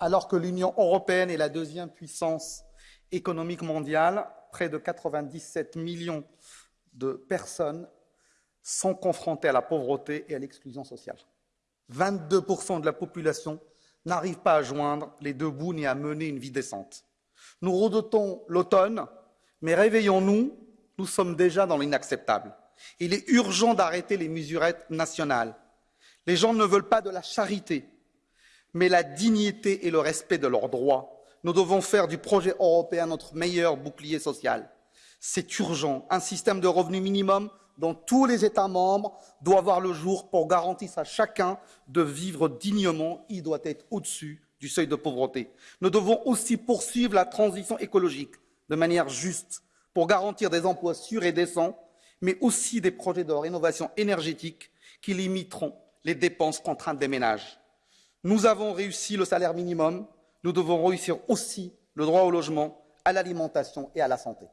alors que l'Union européenne est la deuxième puissance économique mondiale, près de 97 millions de personnes sont confrontées à la pauvreté et à l'exclusion sociale. 22% de la population n'arrive pas à joindre les deux bouts ni à mener une vie décente. Nous redoutons l'automne, mais réveillons-nous, nous sommes déjà dans l'inacceptable. Il est urgent d'arrêter les mesurettes nationales. Les gens ne veulent pas de la charité, mais la dignité et le respect de leurs droits. Nous devons faire du projet européen notre meilleur bouclier social. C'est urgent. Un système de revenu minimum dans tous les États membres doit voir le jour pour garantir à chacun de vivre dignement. Il doit être au-dessus du seuil de pauvreté. Nous devons aussi poursuivre la transition écologique de manière juste pour garantir des emplois sûrs et décents, mais aussi des projets de rénovation énergétique qui limiteront les dépenses contraintes des ménages. Nous avons réussi le salaire minimum, nous devons réussir aussi le droit au logement, à l'alimentation et à la santé.